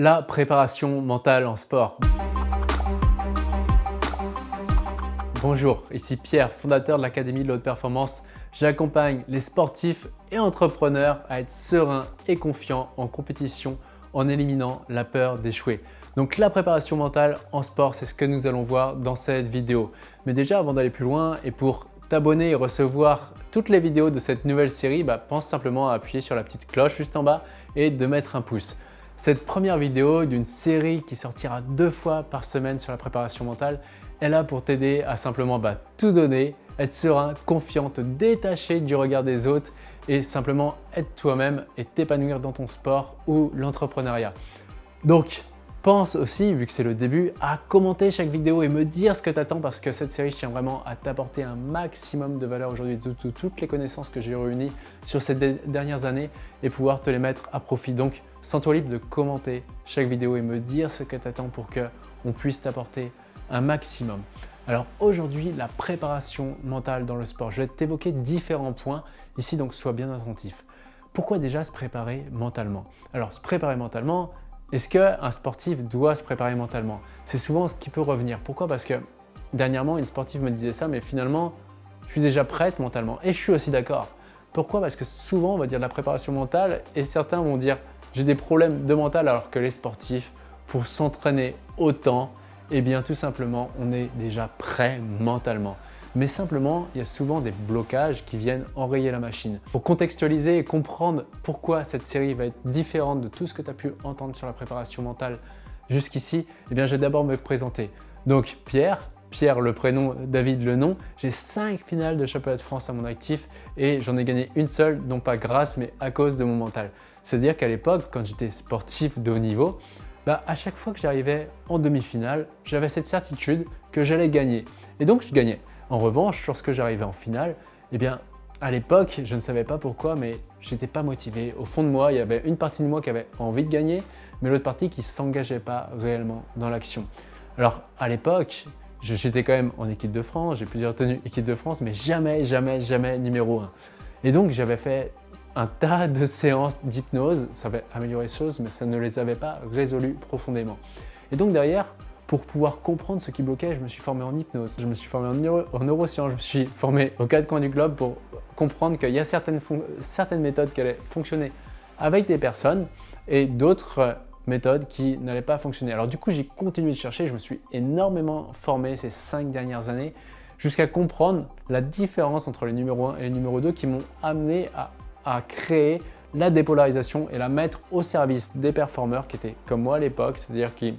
la préparation mentale en sport. Bonjour, ici Pierre, fondateur de l'Académie de l'Haute Performance. J'accompagne les sportifs et entrepreneurs à être sereins et confiants en compétition en éliminant la peur d'échouer. Donc la préparation mentale en sport, c'est ce que nous allons voir dans cette vidéo. Mais déjà, avant d'aller plus loin et pour t'abonner et recevoir toutes les vidéos de cette nouvelle série, bah, pense simplement à appuyer sur la petite cloche juste en bas et de mettre un pouce. Cette première vidéo d'une série qui sortira deux fois par semaine sur la préparation mentale est là pour t'aider à simplement bah, tout donner, être serein, confiant, te du regard des autres et simplement être toi-même et t'épanouir dans ton sport ou l'entrepreneuriat. Donc, pense aussi, vu que c'est le début, à commenter chaque vidéo et me dire ce que tu attends parce que cette série, je tiens vraiment à t'apporter un maximum de valeur aujourd'hui, toutes les connaissances que j'ai réunies sur ces dernières années et pouvoir te les mettre à profit. Donc, sens-toi libre de commenter chaque vidéo et me dire ce que tu attends pour qu'on puisse t'apporter un maximum. Alors aujourd'hui, la préparation mentale dans le sport. Je vais t'évoquer différents points ici, donc sois bien attentif. Pourquoi déjà se préparer mentalement? Alors se préparer mentalement, est-ce qu'un sportif doit se préparer mentalement? C'est souvent ce qui peut revenir. Pourquoi? Parce que dernièrement, une sportive me disait ça, mais finalement, je suis déjà prête mentalement. Et je suis aussi d'accord. Pourquoi? Parce que souvent, on va dire de la préparation mentale et certains vont dire j'ai des problèmes de mental alors que les sportifs, pour s'entraîner autant, eh bien tout simplement, on est déjà prêt mentalement. Mais simplement, il y a souvent des blocages qui viennent enrayer la machine. Pour contextualiser et comprendre pourquoi cette série va être différente de tout ce que tu as pu entendre sur la préparation mentale jusqu'ici, eh bien je vais d'abord me présenter. Donc Pierre, Pierre le prénom, David le nom. J'ai 5 finales de championnat de France à mon actif et j'en ai gagné une seule, non pas grâce mais à cause de mon mental. C'est-à-dire qu'à l'époque, quand j'étais sportif de haut niveau, bah, à chaque fois que j'arrivais en demi-finale, j'avais cette certitude que j'allais gagner. Et donc je gagnais. En revanche, lorsque j'arrivais en finale, eh bien, à l'époque, je ne savais pas pourquoi, mais j'étais pas motivé. Au fond de moi, il y avait une partie de moi qui avait envie de gagner, mais l'autre partie qui ne s'engageait pas réellement dans l'action. Alors, à l'époque, j'étais quand même en équipe de France, j'ai plusieurs tenues équipe de France, mais jamais, jamais, jamais numéro 1. Et donc, j'avais fait un tas de séances d'hypnose, ça avait amélioré les choses, mais ça ne les avait pas résolues profondément. Et donc derrière, pour pouvoir comprendre ce qui bloquait, je me suis formé en hypnose, je me suis formé en, neurosciences, je me suis formé aux quatre coins du globe pour comprendre qu'il y a certaines, certaines méthodes qui allaient fonctionner avec des personnes et d'autres méthodes qui n'allaient pas fonctionner. Alors du coup, j'ai continué de chercher, je me suis énormément formé ces cinq dernières années jusqu'à comprendre la différence entre les numéros 1 et les numéros 2 qui m'ont amené à à créer la dépolarisation et la mettre au service des performeurs qui étaient comme moi à l'époque, c'est-à-dire qui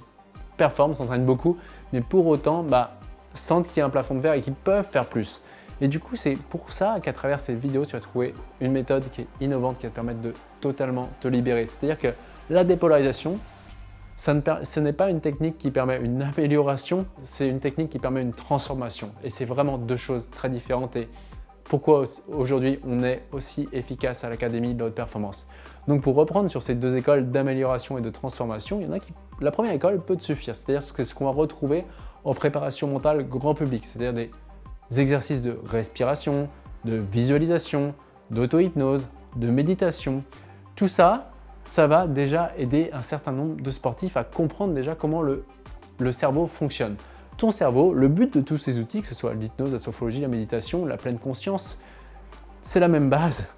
performent, s'entraînent beaucoup, mais pour autant bah, sentent qu'il y a un plafond de verre et qu'ils peuvent faire plus. Et du coup, c'est pour ça qu'à travers ces vidéos, tu vas trouver une méthode qui est innovante, qui va te permettre de totalement te libérer. C'est-à-dire que la dépolarisation, ce n'est pas une technique qui permet une amélioration, c'est une technique qui permet une transformation. Et c'est vraiment deux choses très différentes. Pourquoi aujourd'hui on est aussi efficace à l'Académie de la haute performance. Donc pour reprendre sur ces deux écoles d'amélioration et de transformation, il la première école peut suffire, c'est-à-dire ce qu'on va retrouver en préparation mentale grand public, c'est-à-dire des exercices de respiration, de visualisation, d'auto-hypnose, de méditation. Tout ça, ça va déjà aider un certain nombre de sportifs à comprendre déjà comment le, le cerveau fonctionne ton cerveau, le but de tous ces outils, que ce soit l'hypnose, la sophrologie, la méditation, la pleine conscience, c'est la même base.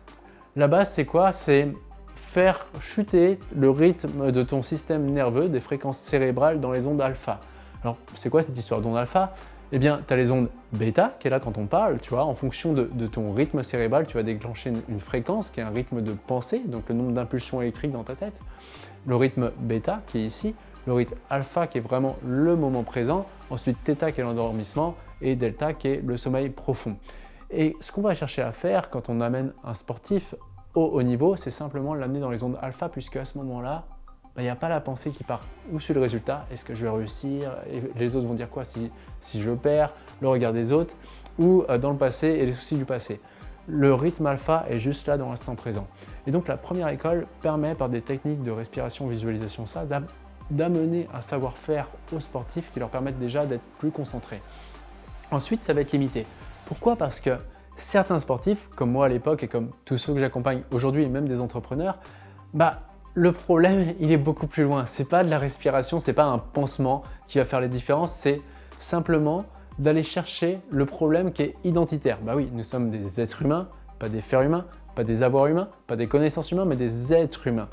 La base, c'est quoi? C'est faire chuter le rythme de ton système nerveux, des fréquences cérébrales dans les ondes alpha. Alors, c'est quoi cette histoire d'ondes alpha? Eh bien, tu as les ondes bêta, qui est là quand on parle, tu vois, en fonction de, ton rythme cérébral, tu vas déclencher une, fréquence qui est un rythme de pensée, donc le nombre d'impulsions électriques dans ta tête. Le rythme bêta, qui est ici, le rythme alpha qui est vraiment le moment présent, ensuite θ qui est l'endormissement. Et delta qui est le sommeil profond. Et ce qu'on va chercher à faire quand on amène un sportif au haut niveau, c'est simplement l'amener dans les ondes alpha puisque à ce moment-là, bah, il n'y a pas la pensée qui part. Où sur le résultat, est-ce que je vais réussir, et les autres vont dire quoi si, si je perds, le regard des autres, ou euh, dans le passé et les soucis du passé. Le rythme alpha est juste là dans l'instant présent. Et donc la première école permet par des techniques de respiration, visualisation, ça, d'amener un savoir-faire aux sportifs qui leur permettent déjà d'être plus concentrés. Ensuite, ça va être limité. Pourquoi? Parce que certains sportifs, comme moi à l'époque et comme tous ceux que j'accompagne aujourd'hui et même des entrepreneurs, bah, le problème, il est beaucoup plus loin. C'est pas de la respiration, c'est pas un pansement qui va faire les différences, c'est simplement d'aller chercher le problème qui est identitaire. Bah oui, nous sommes des êtres humains, pas des fers humains, pas des avoirs humains, pas des connaissances humaines, mais des êtres humains.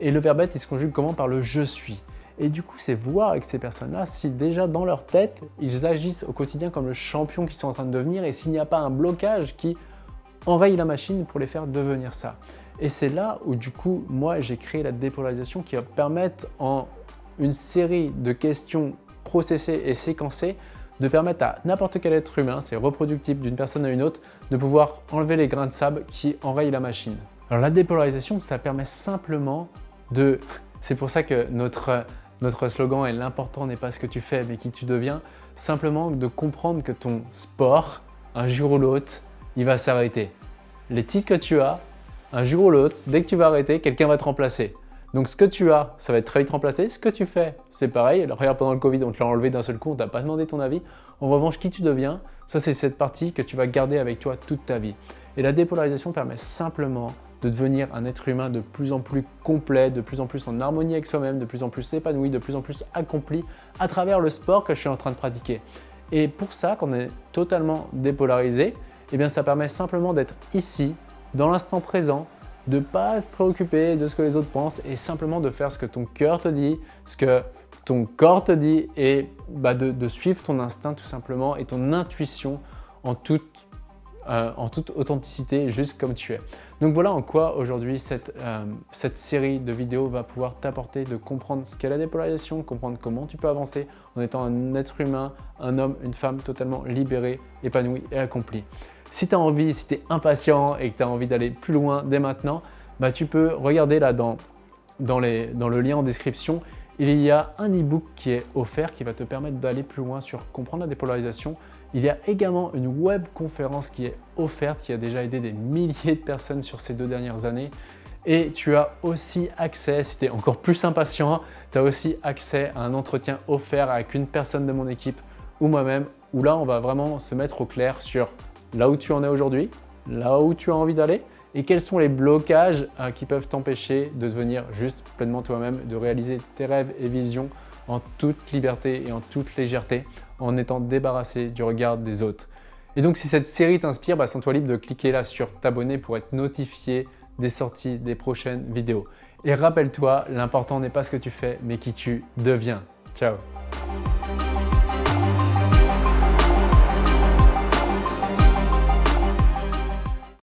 Et le verbe être, il se conjugue comment Par le « je suis ». Et du coup, c'est voir avec ces personnes-là si déjà dans leur tête, ils agissent au quotidien comme le champion qu'ils sont en train de devenir et s'il n'y a pas un blocage qui enraye la machine pour les faire devenir ça. Et c'est là où du coup, moi, j'ai créé la dépolarisation qui va permettre en une série de questions processées et séquencées de permettre à n'importe quel être humain, c'est reproductible d'une personne à une autre, de pouvoir enlever les grains de sable qui enrayent la machine. Alors la dépolarisation, ça permet simplement C'est pour ça que notre, notre slogan est « l'important n'est pas ce que tu fais, mais qui tu deviens », simplement de comprendre que ton sport, un jour ou l'autre, il va s'arrêter. Les titres que tu as, un jour ou l'autre, dès que tu vas arrêter, quelqu'un va te remplacer. Donc ce que tu as, ça va être très vite remplacé. Ce que tu fais, c'est pareil. Alors regarde, pendant le Covid, on te l'a enlevé d'un seul coup, on t'a pas demandé ton avis. En revanche, qui tu deviens, ça c'est cette partie que tu vas garder avec toi toute ta vie. Et la dépolarisation permet simplement de devenir un être humain de plus en plus complet, de plus en plus en harmonie avec soi-même, de plus en plus épanoui, de plus en plus accompli à travers le sport que je suis en train de pratiquer. Et pour ça, quand on est totalement dépolarisé, eh bien ça permet simplement d'être ici, dans l'instant présent, de ne pas se préoccuper de ce que les autres pensent et simplement de faire ce que ton cœur te dit, ce que ton corps te dit et bah, de, suivre ton instinct tout simplement et ton intuition en toute, euh, en toute authenticité, juste comme tu es. Donc voilà en quoi aujourd'hui cette, euh, cette série de vidéos va pouvoir t'apporter de comprendre ce qu'est la dépolarisation, comprendre comment tu peux avancer en étant un être humain, un homme, une femme totalement libéré, épanoui et accompli. Si tu as envie, si tu es impatient et que tu as envie d'aller plus loin dès maintenant, bah, tu peux regarder là dans, dans le lien en description. Il y a un e-book qui est offert qui va te permettre d'aller plus loin sur comprendre la dépolarisation. Il y a également une web conférence qui est offerte, qui a déjà aidé des milliers de personnes sur ces deux dernières années. Et tu as aussi accès, si tu es encore plus impatient, tu as aussi accès à un entretien offert avec une personne de mon équipe ou moi-même, où là, on va vraiment se mettre au clair sur là où tu en es aujourd'hui, là où tu as envie d'aller et quels sont les blocages euh, qui peuvent t'empêcher de devenir juste pleinement toi-même, de réaliser tes rêves et visions en toute liberté et en toute légèreté en étant débarrassé du regard des autres. Et donc si cette série t'inspire, bah, sens-toi libre de cliquer là sur t'abonner pour être notifié des sorties des prochaines vidéos. Et rappelle-toi, l'important n'est pas ce que tu fais, mais qui tu deviens. Ciao